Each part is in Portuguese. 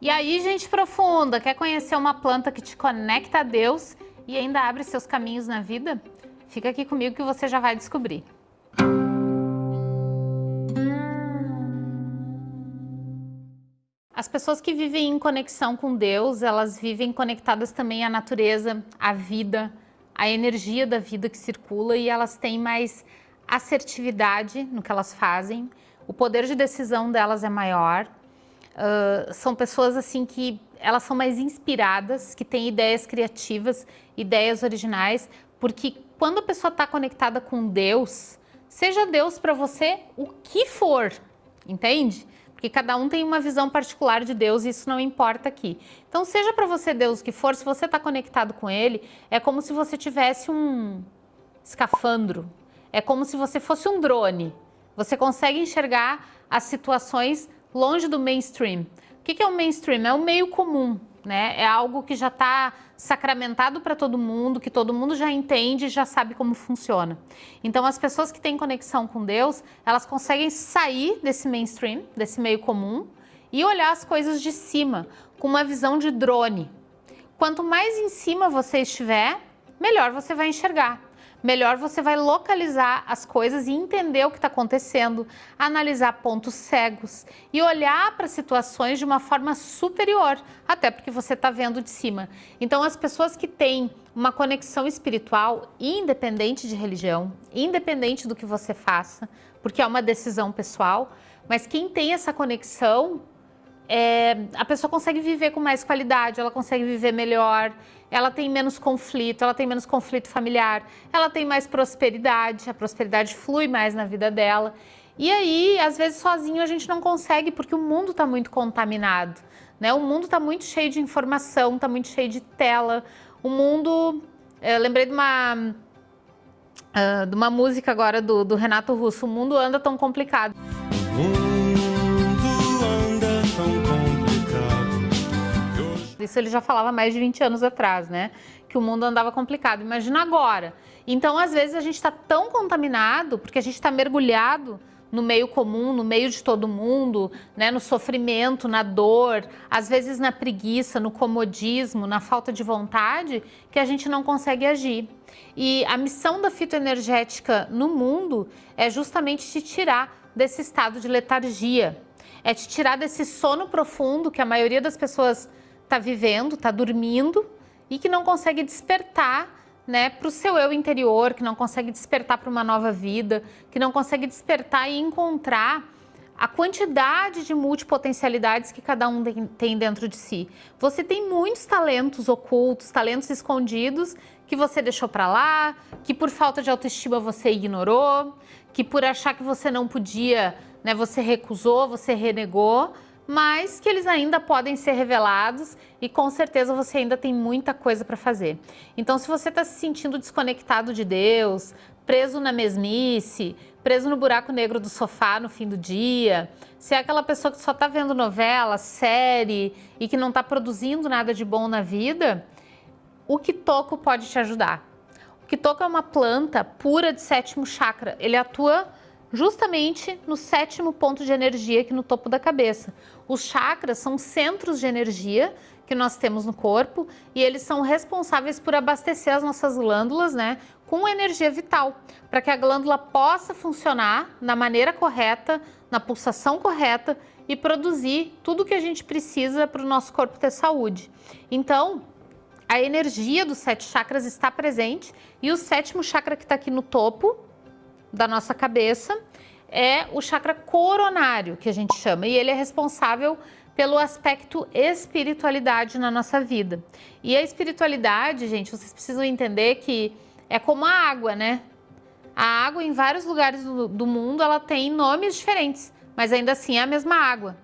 E aí, gente profunda, quer conhecer uma planta que te conecta a Deus e ainda abre seus caminhos na vida? Fica aqui comigo que você já vai descobrir. As pessoas que vivem em conexão com Deus, elas vivem conectadas também à natureza, à vida, à energia da vida que circula e elas têm mais assertividade no que elas fazem, o poder de decisão delas é maior, uh, são pessoas assim que elas são mais inspiradas, que têm ideias criativas, ideias originais, porque quando a pessoa está conectada com Deus, seja Deus para você o que for, entende? Porque cada um tem uma visão particular de Deus e isso não importa aqui. Então, seja para você Deus o que for, se você está conectado com Ele, é como se você tivesse um escafandro, é como se você fosse um drone. Você consegue enxergar as situações longe do mainstream. O que é o mainstream? É o meio comum, né? É algo que já está sacramentado para todo mundo, que todo mundo já entende e já sabe como funciona. Então, as pessoas que têm conexão com Deus, elas conseguem sair desse mainstream, desse meio comum, e olhar as coisas de cima, com uma visão de drone. Quanto mais em cima você estiver, melhor você vai enxergar melhor você vai localizar as coisas e entender o que está acontecendo, analisar pontos cegos e olhar para situações de uma forma superior, até porque você está vendo de cima. Então, as pessoas que têm uma conexão espiritual, independente de religião, independente do que você faça, porque é uma decisão pessoal, mas quem tem essa conexão é, a pessoa consegue viver com mais qualidade, ela consegue viver melhor, ela tem menos conflito, ela tem menos conflito familiar, ela tem mais prosperidade, a prosperidade flui mais na vida dela. E aí, às vezes, sozinho a gente não consegue porque o mundo está muito contaminado. Né? O mundo está muito cheio de informação, está muito cheio de tela. O mundo. Eu lembrei de uma, uh, de uma música agora do, do Renato Russo: O mundo anda tão complicado. Isso ele já falava mais de 20 anos atrás, né? Que o mundo andava complicado. Imagina agora. Então, às vezes, a gente está tão contaminado, porque a gente está mergulhado no meio comum, no meio de todo mundo, né, no sofrimento, na dor, às vezes na preguiça, no comodismo, na falta de vontade, que a gente não consegue agir. E a missão da fitoenergética no mundo é justamente te tirar desse estado de letargia, é te tirar desse sono profundo que a maioria das pessoas está vivendo, está dormindo e que não consegue despertar né, para o seu eu interior, que não consegue despertar para uma nova vida, que não consegue despertar e encontrar a quantidade de multipotencialidades que cada um tem dentro de si. Você tem muitos talentos ocultos, talentos escondidos que você deixou para lá, que por falta de autoestima você ignorou, que por achar que você não podia, né, você recusou, você renegou mas que eles ainda podem ser revelados e com certeza você ainda tem muita coisa para fazer. Então, se você está se sentindo desconectado de Deus, preso na mesmice, preso no buraco negro do sofá no fim do dia, se é aquela pessoa que só está vendo novela, série e que não está produzindo nada de bom na vida, o Kitoko pode te ajudar. O Kitoko é uma planta pura de sétimo chakra. Ele atua justamente no sétimo ponto de energia aqui no topo da cabeça. Os chakras são centros de energia que nós temos no corpo e eles são responsáveis por abastecer as nossas glândulas, né, com energia vital, para que a glândula possa funcionar na maneira correta, na pulsação correta e produzir tudo o que a gente precisa para o nosso corpo ter saúde. Então, a energia dos sete chakras está presente e o sétimo chakra que está aqui no topo da nossa cabeça é o chakra coronário, que a gente chama, e ele é responsável pelo aspecto espiritualidade na nossa vida. E a espiritualidade, gente, vocês precisam entender que é como a água, né? A água em vários lugares do, do mundo ela tem nomes diferentes, mas ainda assim é a mesma água.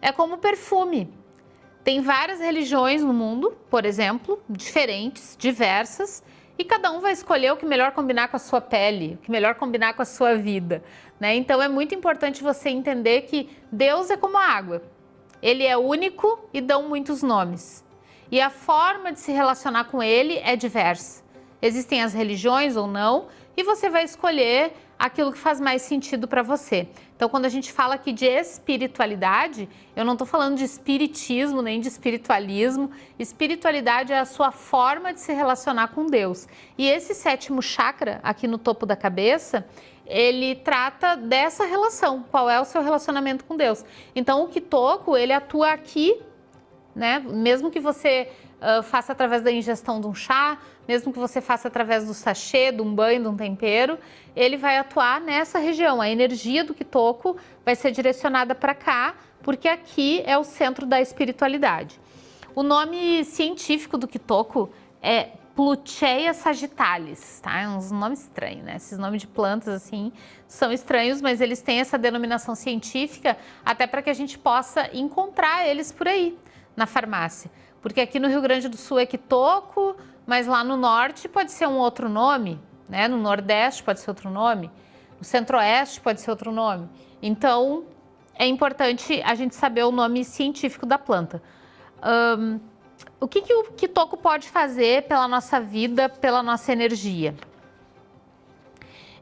É como perfume. Tem várias religiões no mundo, por exemplo, diferentes, diversas, e cada um vai escolher o que melhor combinar com a sua pele, o que melhor combinar com a sua vida. Né? Então é muito importante você entender que Deus é como a água. Ele é único e dão muitos nomes. E a forma de se relacionar com ele é diversa. Existem as religiões ou não, e você vai escolher aquilo que faz mais sentido para você. Então, quando a gente fala aqui de espiritualidade, eu não estou falando de espiritismo nem de espiritualismo. Espiritualidade é a sua forma de se relacionar com Deus. E esse sétimo chakra, aqui no topo da cabeça, ele trata dessa relação. Qual é o seu relacionamento com Deus? Então, o Kitoko, ele atua aqui, né? Mesmo que você uh, faça através da ingestão de um chá, mesmo que você faça através do sachê, de um banho, de um tempero, ele vai atuar nessa região. A energia do Kitoko vai ser direcionada para cá, porque aqui é o centro da espiritualidade. O nome científico do Kitoko é Plucheia sagittalis, tá? É um nome estranho, né? Esses nomes de plantas, assim, são estranhos, mas eles têm essa denominação científica até para que a gente possa encontrar eles por aí, na farmácia. Porque aqui no Rio Grande do Sul é quitoco, mas lá no norte pode ser um outro nome, né? No nordeste pode ser outro nome, no centro-oeste pode ser outro nome. Então, é importante a gente saber o nome científico da planta. Um, o que, que o Kitoko pode fazer pela nossa vida, pela nossa energia?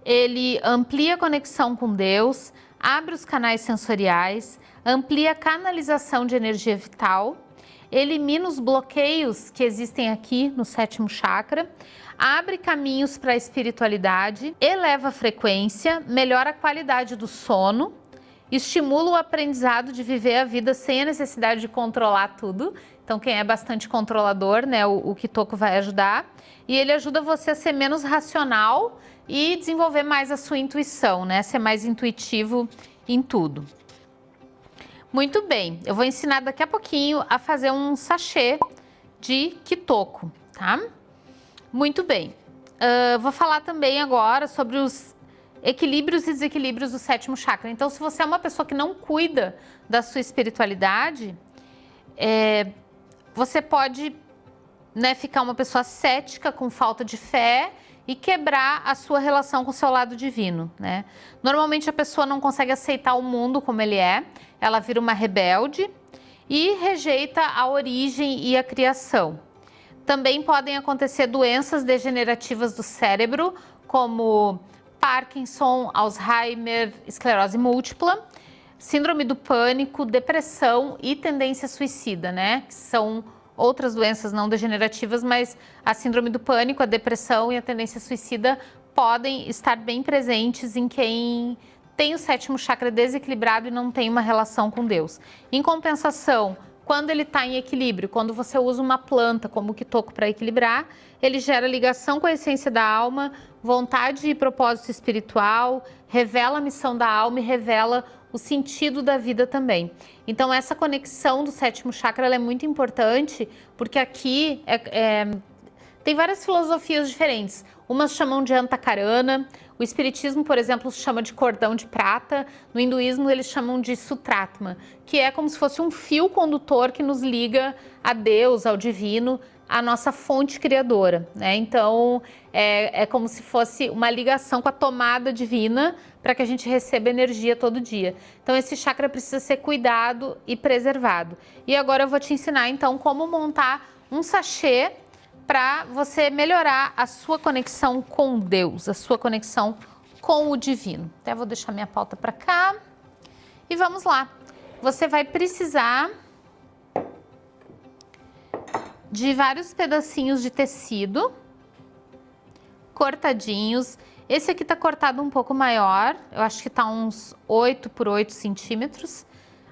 Ele amplia a conexão com Deus, abre os canais sensoriais, amplia a canalização de energia vital, elimina os bloqueios que existem aqui no sétimo chakra, abre caminhos para a espiritualidade, eleva a frequência, melhora a qualidade do sono, estimula o aprendizado de viver a vida sem a necessidade de controlar tudo. Então, quem é bastante controlador, né, o, o Kitoko vai ajudar. E ele ajuda você a ser menos racional e desenvolver mais a sua intuição, né, ser mais intuitivo em tudo. Muito bem, eu vou ensinar daqui a pouquinho a fazer um sachê de Kitoko, tá? Muito bem. Uh, vou falar também agora sobre os equilíbrios e desequilíbrios do sétimo chakra. Então, se você é uma pessoa que não cuida da sua espiritualidade, é, você pode né, ficar uma pessoa cética, com falta de fé e quebrar a sua relação com o seu lado divino, né? Normalmente a pessoa não consegue aceitar o mundo como ele é, ela vira uma rebelde e rejeita a origem e a criação. Também podem acontecer doenças degenerativas do cérebro, como Parkinson, Alzheimer, esclerose múltipla, síndrome do pânico, depressão e tendência suicida, né? Que são outras doenças não degenerativas, mas a síndrome do pânico, a depressão e a tendência suicida podem estar bem presentes em quem tem o sétimo chakra desequilibrado e não tem uma relação com Deus. Em compensação, quando ele está em equilíbrio, quando você usa uma planta como o quitoco para equilibrar, ele gera ligação com a essência da alma, vontade e propósito espiritual, revela a missão da alma e revela o sentido da vida também. Então essa conexão do sétimo chakra é muito importante, porque aqui é, é, tem várias filosofias diferentes. Umas chamam de antakarana, o espiritismo, por exemplo, chama de cordão de prata, no hinduísmo eles chamam de sutratma, que é como se fosse um fio condutor que nos liga a Deus, ao divino, a nossa fonte criadora, né? Então é, é como se fosse uma ligação com a tomada divina para que a gente receba energia todo dia. Então esse chakra precisa ser cuidado e preservado. E agora eu vou te ensinar então como montar um sachê para você melhorar a sua conexão com Deus, a sua conexão com o divino. Até vou deixar minha pauta para cá. E vamos lá. Você vai precisar de vários pedacinhos de tecido cortadinhos. Esse aqui tá cortado um pouco maior, eu acho que tá uns 8 por 8 centímetros.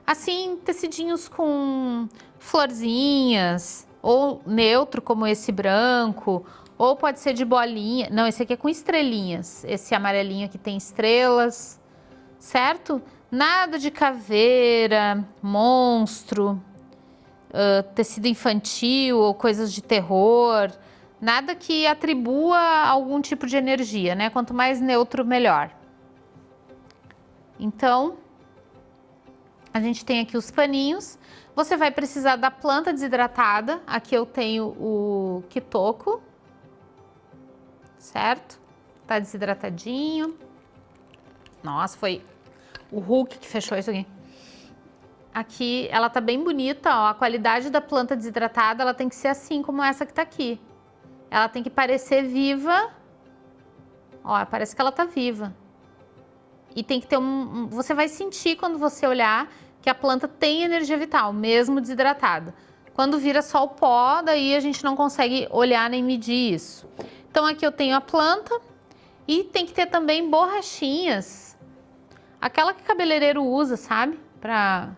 Assim, tecidinhos com florzinhas, ou neutro, como esse branco, ou pode ser de bolinha. Não, esse aqui é com estrelinhas. Esse amarelinho aqui tem estrelas, certo? Nada de caveira, monstro, uh, tecido infantil ou coisas de terror, nada que atribua algum tipo de energia, né? Quanto mais neutro, melhor. Então, a gente tem aqui os paninhos. Você vai precisar da planta desidratada. Aqui eu tenho o quitoco, certo? Tá desidratadinho. Nossa, foi o Hulk que fechou isso aqui. Aqui ela tá bem bonita, ó. A qualidade da planta desidratada, ela tem que ser assim como essa que tá aqui. Ela tem que parecer viva. Ó, parece que ela tá viva. e tem que ter um, Você vai sentir quando você olhar que a planta tem energia vital, mesmo desidratada. Quando vira só o pó, daí a gente não consegue olhar nem medir isso. Então aqui eu tenho a planta e tem que ter também borrachinhas. Aquela que cabeleireiro usa, sabe? Pra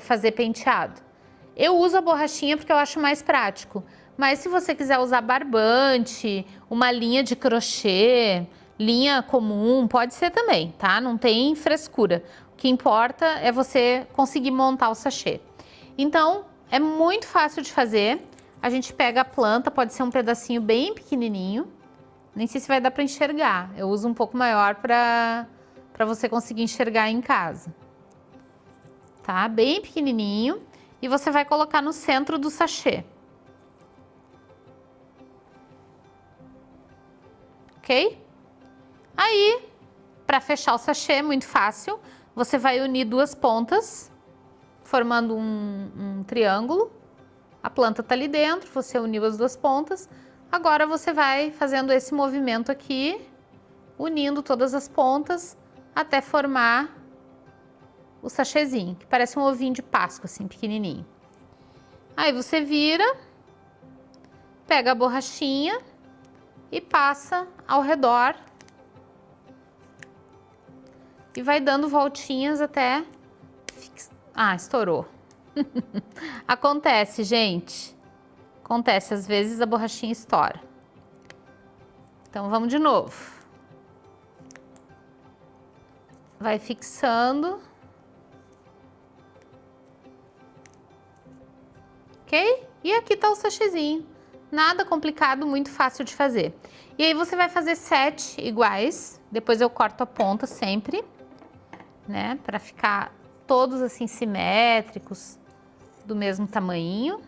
fazer penteado. Eu uso a borrachinha porque eu acho mais prático. Mas se você quiser usar barbante, uma linha de crochê, linha comum, pode ser também, tá? Não tem frescura. O que importa é você conseguir montar o sachê. Então, é muito fácil de fazer. A gente pega a planta, pode ser um pedacinho bem pequenininho. Nem sei se vai dar para enxergar. Eu uso um pouco maior para você conseguir enxergar em casa. Tá? Bem pequenininho. E você vai colocar no centro do sachê. Ok? Aí, para fechar o sachê, muito fácil. Você vai unir duas pontas, formando um, um triângulo. A planta está ali dentro, você uniu as duas pontas. Agora você vai fazendo esse movimento aqui, unindo todas as pontas até formar o sachêzinho, que parece um ovinho de Páscoa, assim, pequenininho. Aí você vira, pega a borrachinha e passa ao redor e vai dando voltinhas até... Ah, estourou. Acontece, gente. Acontece, às vezes a borrachinha estoura. Então, vamos de novo. Vai fixando. Ok? E aqui tá o sachêzinho. Nada complicado, muito fácil de fazer. E aí você vai fazer sete iguais. Depois eu corto a ponta sempre, né? Para ficar todos assim simétricos do mesmo tamanho.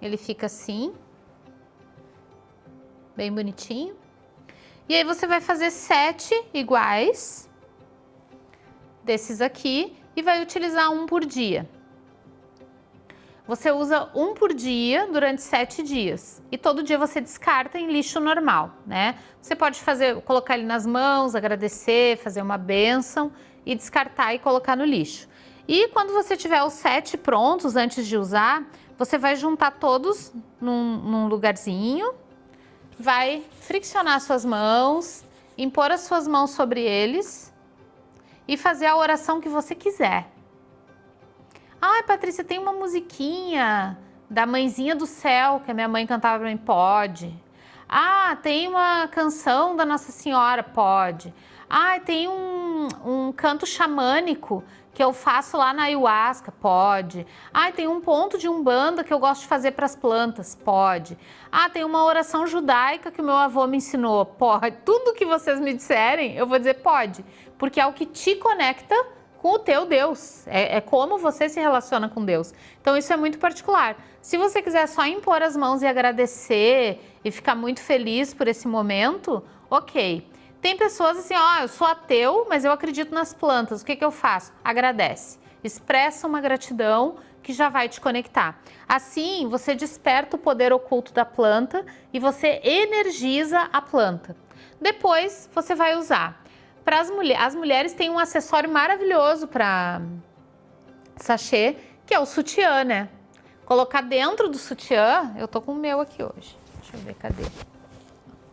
Ele fica assim, bem bonitinho. E aí você vai fazer sete iguais desses aqui e vai utilizar um por dia. Você usa um por dia durante sete dias e todo dia você descarta em lixo normal, né? Você pode fazer, colocar ele nas mãos, agradecer, fazer uma benção e descartar e colocar no lixo. E quando você tiver os sete prontos antes de usar, você vai juntar todos num, num lugarzinho, vai friccionar suas mãos, impor as suas mãos sobre eles e fazer a oração que você quiser. Ai, Patrícia, tem uma musiquinha da Mãezinha do Céu que a minha mãe cantava para mim. Pode. Ah, tem uma canção da Nossa Senhora. Pode. Ah, tem um, um canto xamânico que eu faço lá na ayahuasca, pode. Ah, tem um ponto de umbanda que eu gosto de fazer para as plantas, pode. Ah, tem uma oração judaica que o meu avô me ensinou, pode. Tudo que vocês me disserem, eu vou dizer pode, porque é o que te conecta com o teu Deus. É, é, como você se relaciona com Deus. Então isso é muito particular. Se você quiser só impor as mãos e agradecer e ficar muito feliz por esse momento, ok. Tem pessoas assim, ó, oh, eu sou ateu, mas eu acredito nas plantas. O que, que eu faço? Agradece. Expressa uma gratidão que já vai te conectar. Assim, você desperta o poder oculto da planta e você energiza a planta. Depois, você vai usar para as mulheres, as mulheres têm um acessório maravilhoso para sachê, que é o sutiã, né? Colocar dentro do sutiã, eu tô com o meu aqui hoje. Deixa eu ver, cadê?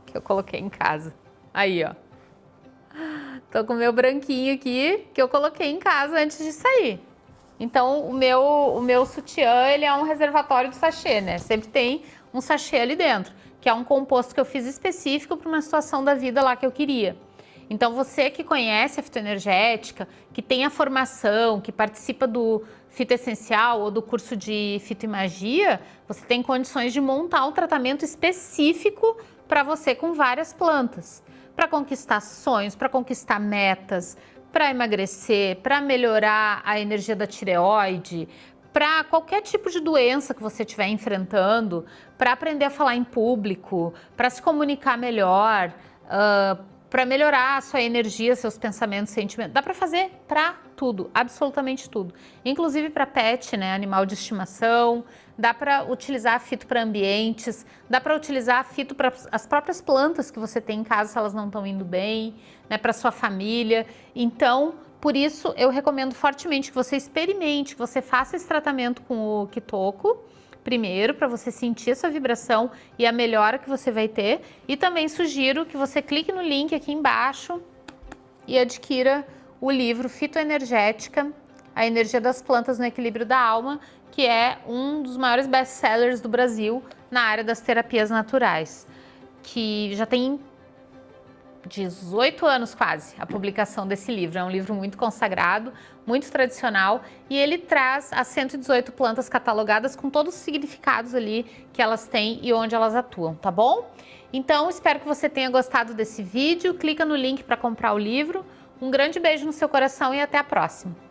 Que eu coloquei em casa. Aí, ó. Tô com o meu branquinho aqui, que eu coloquei em casa antes de sair. Então, o meu, o meu sutiã, ele é um reservatório de sachê, né? Sempre tem um sachê ali dentro, que é um composto que eu fiz específico para uma situação da vida lá que eu queria. Então, você que conhece a fitoenergética, que tem a formação, que participa do fitoessencial ou do curso de fitoimagia, você tem condições de montar um tratamento específico para você com várias plantas. Para conquistar sonhos, para conquistar metas, para emagrecer, para melhorar a energia da tireoide, para qualquer tipo de doença que você estiver enfrentando, para aprender a falar em público, para se comunicar melhor, uh, para melhorar a sua energia, seus pensamentos, sentimentos. Dá para fazer para tudo, absolutamente tudo. Inclusive para pet, né, animal de estimação. Dá para utilizar fito para ambientes. Dá para utilizar fito para as próprias plantas que você tem em casa se elas não estão indo bem, né, para sua família. Então, por isso eu recomendo fortemente que você experimente, que você faça esse tratamento com o Kitoko primeiro para você sentir essa vibração e a melhora que você vai ter. E também sugiro que você clique no link aqui embaixo e adquira o livro Fitoenergética, a energia das plantas no equilíbrio da alma, que é um dos maiores best-sellers do Brasil na área das terapias naturais, que já tem 18 anos quase a publicação desse livro. É um livro muito consagrado, muito tradicional e ele traz as 118 plantas catalogadas com todos os significados ali que elas têm e onde elas atuam, tá bom? Então, espero que você tenha gostado desse vídeo. Clica no link para comprar o livro. Um grande beijo no seu coração e até a próxima.